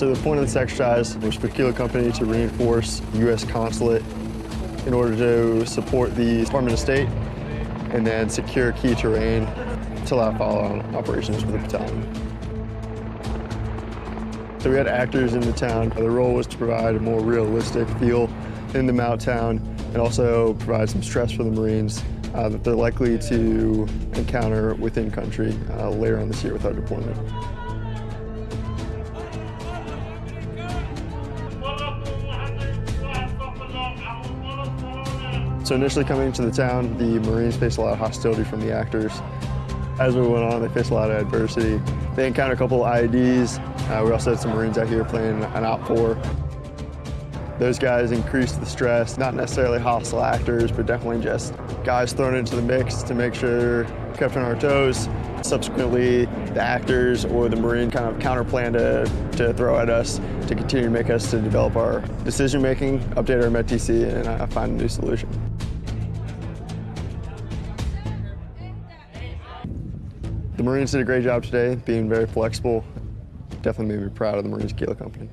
So the point of this exercise was for Kilo Company to reinforce the U.S. consulate in order to support the Department of State and then secure key terrain to allow follow-on operations for the battalion. So we had actors in the town. Their role was to provide a more realistic feel in the mountain town and also provide some stress for the Marines uh, that they're likely to encounter within country uh, later on this year with our deployment. So initially coming into the town, the Marines faced a lot of hostility from the actors. As we went on, they faced a lot of adversity. They encountered a couple of IEDs. Uh, we also had some Marines out here playing an OPFOR. Those guys increased the stress, not necessarily hostile actors, but definitely just guys thrown into the mix to make sure kept on our toes. Subsequently, the actors or the Marine kind of counter plan to, to throw at us to continue to make us to develop our decision making, update our METTC, and uh, find a new solution. The Marines did a great job today, being very flexible. Definitely made me proud of the Marines Kilo Company.